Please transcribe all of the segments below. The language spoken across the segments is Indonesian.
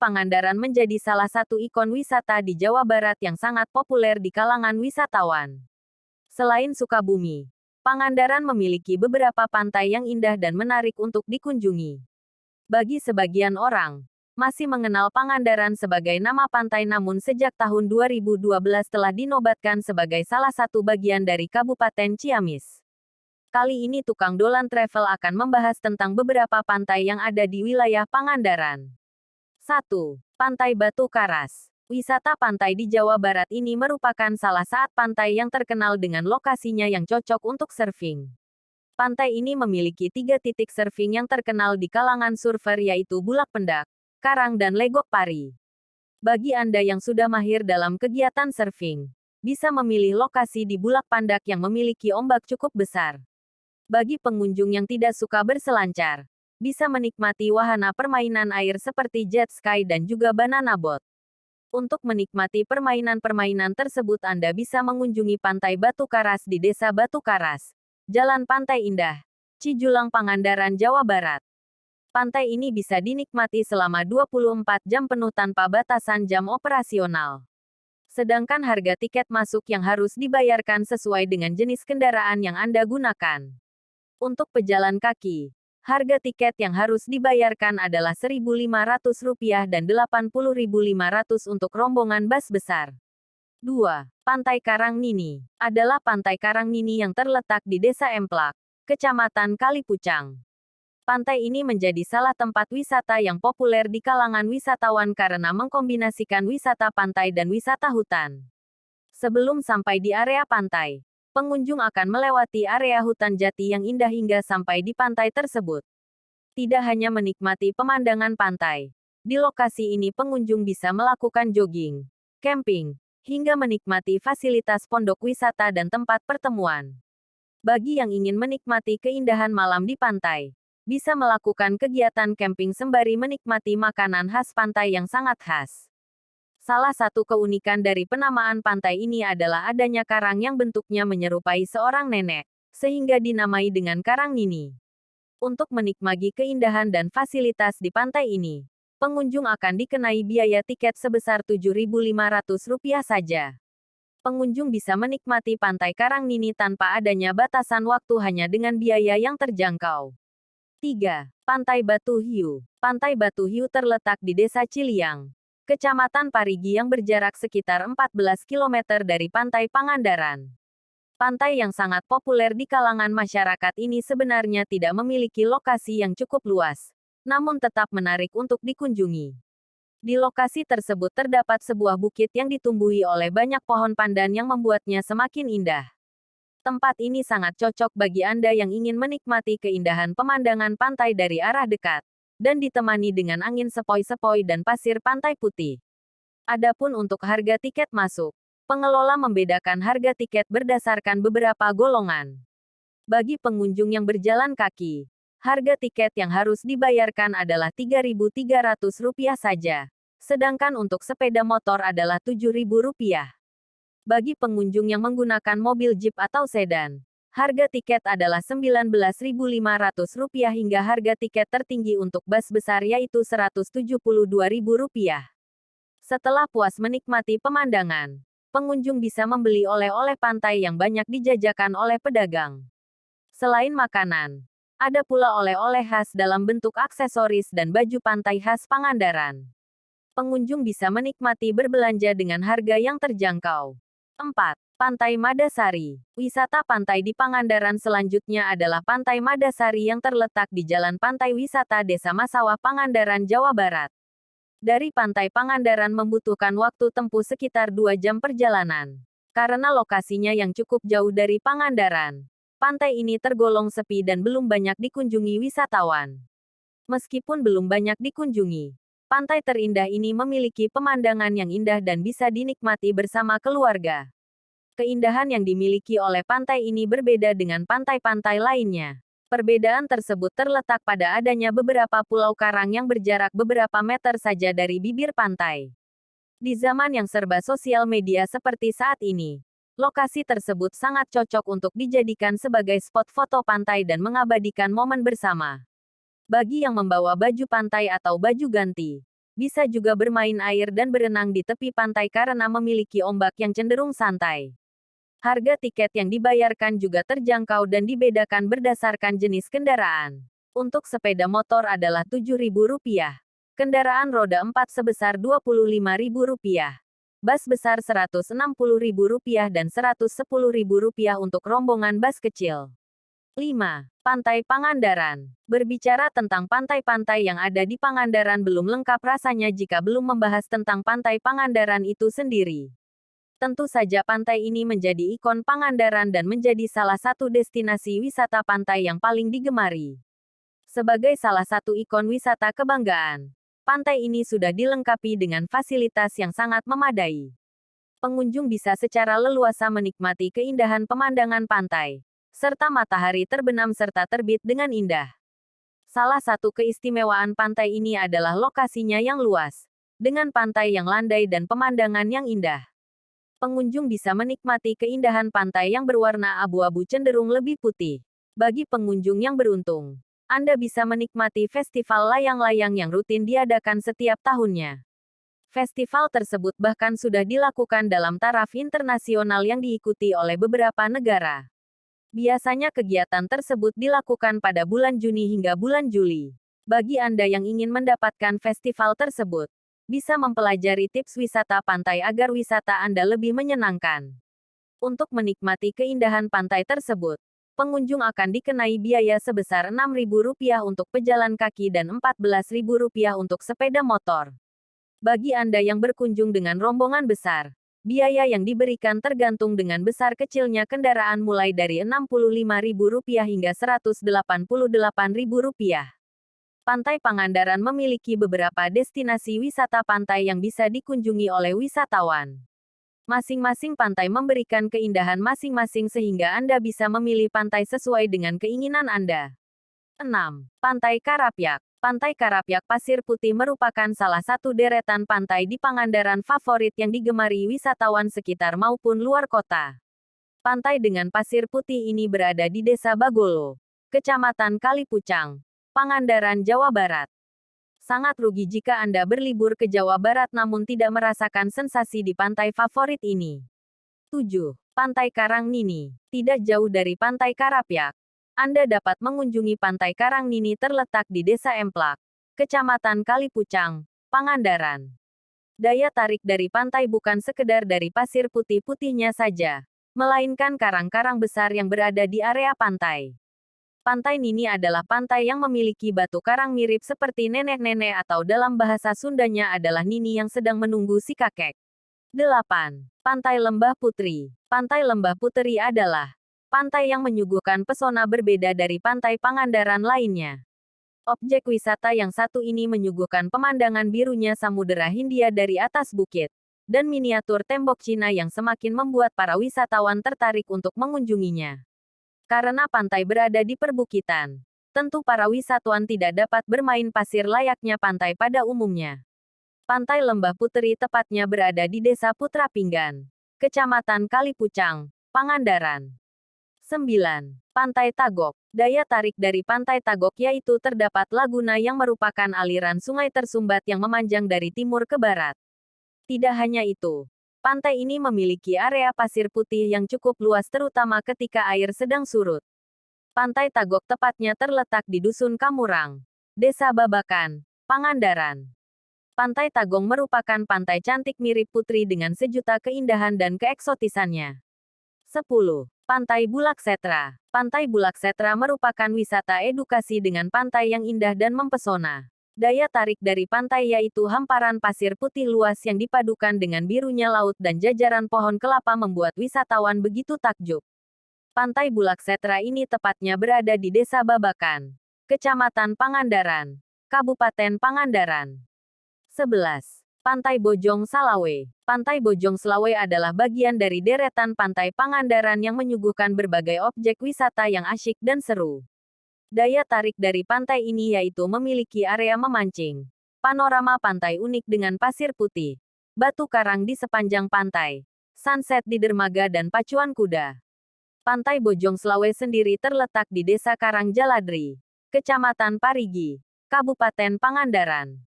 Pangandaran menjadi salah satu ikon wisata di Jawa Barat yang sangat populer di kalangan wisatawan. Selain Sukabumi, Pangandaran memiliki beberapa pantai yang indah dan menarik untuk dikunjungi. Bagi sebagian orang, masih mengenal Pangandaran sebagai nama pantai namun sejak tahun 2012 telah dinobatkan sebagai salah satu bagian dari Kabupaten Ciamis. Kali ini tukang Dolan Travel akan membahas tentang beberapa pantai yang ada di wilayah Pangandaran. 1. Pantai Batu Karas. Wisata pantai di Jawa Barat ini merupakan salah satu pantai yang terkenal dengan lokasinya yang cocok untuk surfing. Pantai ini memiliki tiga titik surfing yang terkenal di kalangan surfer yaitu Bulak Pendak, Karang dan Legok Pari. Bagi Anda yang sudah mahir dalam kegiatan surfing, bisa memilih lokasi di Bulak Pandak yang memiliki ombak cukup besar. Bagi pengunjung yang tidak suka berselancar, bisa menikmati wahana permainan air seperti jet ski dan juga banana boat. Untuk menikmati permainan-permainan tersebut Anda bisa mengunjungi Pantai Batu Karas di Desa Batu Karas, Jalan Pantai Indah, Cijulang Pangandaran, Jawa Barat. Pantai ini bisa dinikmati selama 24 jam penuh tanpa batasan jam operasional. Sedangkan harga tiket masuk yang harus dibayarkan sesuai dengan jenis kendaraan yang Anda gunakan. Untuk pejalan kaki, Harga tiket yang harus dibayarkan adalah Rp1.500 dan Rp80.500 untuk rombongan bus besar. 2. Pantai Karang Nini adalah pantai Karang Nini yang terletak di Desa Emplak, Kecamatan Kalipucang. Pantai ini menjadi salah tempat wisata yang populer di kalangan wisatawan karena mengkombinasikan wisata pantai dan wisata hutan. Sebelum sampai di area pantai, pengunjung akan melewati area hutan jati yang indah hingga sampai di pantai tersebut. Tidak hanya menikmati pemandangan pantai, di lokasi ini pengunjung bisa melakukan jogging, camping, hingga menikmati fasilitas pondok wisata dan tempat pertemuan. Bagi yang ingin menikmati keindahan malam di pantai, bisa melakukan kegiatan camping sembari menikmati makanan khas pantai yang sangat khas. Salah satu keunikan dari penamaan pantai ini adalah adanya karang yang bentuknya menyerupai seorang nenek, sehingga dinamai dengan Karang Nini. Untuk menikmati keindahan dan fasilitas di pantai ini, pengunjung akan dikenai biaya tiket sebesar Rp7.500 saja. Pengunjung bisa menikmati pantai Karang Nini tanpa adanya batasan waktu hanya dengan biaya yang terjangkau. 3. Pantai Batu Hiu Pantai Batu Hiu terletak di Desa Ciliang, Kecamatan Parigi yang berjarak sekitar 14 km dari Pantai Pangandaran. Pantai yang sangat populer di kalangan masyarakat ini sebenarnya tidak memiliki lokasi yang cukup luas, namun tetap menarik untuk dikunjungi. Di lokasi tersebut terdapat sebuah bukit yang ditumbuhi oleh banyak pohon pandan yang membuatnya semakin indah. Tempat ini sangat cocok bagi Anda yang ingin menikmati keindahan pemandangan pantai dari arah dekat dan ditemani dengan angin sepoi-sepoi dan pasir pantai putih. Adapun untuk harga tiket masuk, pengelola membedakan harga tiket berdasarkan beberapa golongan. Bagi pengunjung yang berjalan kaki, harga tiket yang harus dibayarkan adalah Rp3.300 saja, sedangkan untuk sepeda motor adalah Rp7.000. Bagi pengunjung yang menggunakan mobil jeep atau sedan, Harga tiket adalah Rp19.500 hingga harga tiket tertinggi untuk bus besar yaitu Rp172.000. Setelah puas menikmati pemandangan, pengunjung bisa membeli oleh-oleh pantai yang banyak dijajakan oleh pedagang. Selain makanan, ada pula oleh-oleh khas dalam bentuk aksesoris dan baju pantai khas Pangandaran. Pengunjung bisa menikmati berbelanja dengan harga yang terjangkau. 4. Pantai Madasari. Wisata pantai di Pangandaran selanjutnya adalah Pantai Madasari yang terletak di Jalan Pantai Wisata Desa Masawah Pangandaran, Jawa Barat. Dari Pantai Pangandaran membutuhkan waktu tempuh sekitar 2 jam perjalanan. Karena lokasinya yang cukup jauh dari Pangandaran, pantai ini tergolong sepi dan belum banyak dikunjungi wisatawan. Meskipun belum banyak dikunjungi, pantai terindah ini memiliki pemandangan yang indah dan bisa dinikmati bersama keluarga. Keindahan yang dimiliki oleh pantai ini berbeda dengan pantai-pantai lainnya. Perbedaan tersebut terletak pada adanya beberapa pulau karang yang berjarak beberapa meter saja dari bibir pantai. Di zaman yang serba sosial media seperti saat ini, lokasi tersebut sangat cocok untuk dijadikan sebagai spot foto pantai dan mengabadikan momen bersama. Bagi yang membawa baju pantai atau baju ganti, Bisa juga bermain air dan berenang di tepi pantai karena memiliki ombak yang cenderung santai. Harga tiket yang dibayarkan juga terjangkau dan dibedakan berdasarkan jenis kendaraan. Untuk sepeda motor adalah Rp7.000. Kendaraan roda 4 sebesar Rp25.000. Bus besar Rp160.000 dan Rp110.000 untuk rombongan bus kecil. 5. Pantai Pangandaran. Berbicara tentang pantai-pantai yang ada di Pangandaran belum lengkap rasanya jika belum membahas tentang Pantai Pangandaran itu sendiri. Tentu saja pantai ini menjadi ikon Pangandaran dan menjadi salah satu destinasi wisata pantai yang paling digemari. Sebagai salah satu ikon wisata kebanggaan, pantai ini sudah dilengkapi dengan fasilitas yang sangat memadai. Pengunjung bisa secara leluasa menikmati keindahan pemandangan pantai, serta matahari terbenam serta terbit dengan indah. Salah satu keistimewaan pantai ini adalah lokasinya yang luas, dengan pantai yang landai dan pemandangan yang indah. Pengunjung bisa menikmati keindahan pantai yang berwarna abu-abu cenderung lebih putih. Bagi pengunjung yang beruntung, Anda bisa menikmati festival layang-layang yang rutin diadakan setiap tahunnya. Festival tersebut bahkan sudah dilakukan dalam taraf internasional yang diikuti oleh beberapa negara. Biasanya kegiatan tersebut dilakukan pada bulan Juni hingga bulan Juli. Bagi Anda yang ingin mendapatkan festival tersebut, bisa mempelajari tips wisata pantai agar wisata Anda lebih menyenangkan. Untuk menikmati keindahan pantai tersebut, pengunjung akan dikenai biaya sebesar Rp6.000 untuk pejalan kaki dan Rp14.000 untuk sepeda motor. Bagi Anda yang berkunjung dengan rombongan besar, Biaya yang diberikan tergantung dengan besar kecilnya kendaraan mulai dari Rp65.000 hingga Rp188.000. Pantai Pangandaran memiliki beberapa destinasi wisata pantai yang bisa dikunjungi oleh wisatawan. Masing-masing pantai memberikan keindahan masing-masing sehingga Anda bisa memilih pantai sesuai dengan keinginan Anda. 6. Pantai Karapyak Pantai Karapyak Pasir Putih merupakan salah satu deretan pantai di Pangandaran favorit yang digemari wisatawan sekitar maupun luar kota. Pantai dengan pasir putih ini berada di Desa Bagolo, Kecamatan Kalipucang, Pangandaran, Jawa Barat. Sangat rugi jika Anda berlibur ke Jawa Barat namun tidak merasakan sensasi di pantai favorit ini. 7. Pantai Karang Nini. Tidak jauh dari Pantai Karapyak, anda dapat mengunjungi Pantai Karang Nini terletak di Desa Emplak, Kecamatan Kalipucang, Pangandaran. Daya tarik dari pantai bukan sekedar dari pasir putih-putihnya saja, melainkan karang-karang besar yang berada di area pantai. Pantai Nini adalah pantai yang memiliki batu karang mirip seperti nenek-nenek atau dalam bahasa Sundanya adalah Nini yang sedang menunggu si kakek. 8. Pantai Lembah Putri Pantai Lembah Putri adalah pantai yang menyuguhkan pesona berbeda dari pantai Pangandaran lainnya. Objek wisata yang satu ini menyuguhkan pemandangan birunya Samudera Hindia dari atas bukit, dan miniatur tembok Cina yang semakin membuat para wisatawan tertarik untuk mengunjunginya. Karena pantai berada di perbukitan, tentu para wisatawan tidak dapat bermain pasir layaknya pantai pada umumnya. Pantai Lembah Puteri tepatnya berada di Desa Putra Pinggan, Kecamatan Kalipucang, Pangandaran. 9. Pantai Tagok. Daya tarik dari Pantai Tagok yaitu terdapat laguna yang merupakan aliran sungai tersumbat yang memanjang dari timur ke barat. Tidak hanya itu, pantai ini memiliki area pasir putih yang cukup luas terutama ketika air sedang surut. Pantai Tagok tepatnya terletak di Dusun Kamurang, Desa Babakan, Pangandaran. Pantai Tagong merupakan pantai cantik mirip putri dengan sejuta keindahan dan keeksotisannya. 10. Pantai Bulak Setra. Pantai Bulak Setra merupakan wisata edukasi dengan pantai yang indah dan mempesona. Daya tarik dari pantai yaitu hamparan pasir putih luas yang dipadukan dengan birunya laut dan jajaran pohon kelapa membuat wisatawan begitu takjub. Pantai Bulak Setra ini tepatnya berada di Desa Babakan, Kecamatan Pangandaran, Kabupaten Pangandaran. 11. Pantai Bojong Salawe. Pantai Bojong Salawe adalah bagian dari deretan pantai Pangandaran yang menyuguhkan berbagai objek wisata yang asyik dan seru. Daya tarik dari pantai ini yaitu memiliki area memancing, panorama pantai unik dengan pasir putih, batu karang di sepanjang pantai, sunset di dermaga dan pacuan kuda. Pantai Bojong Salawe sendiri terletak di Desa Karang Jaladri, Kecamatan Parigi, Kabupaten Pangandaran.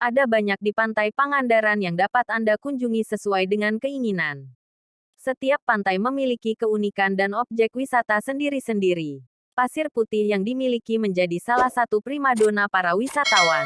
Ada banyak di pantai Pangandaran yang dapat Anda kunjungi sesuai dengan keinginan. Setiap pantai memiliki keunikan dan objek wisata sendiri-sendiri. Pasir putih yang dimiliki menjadi salah satu primadona para wisatawan.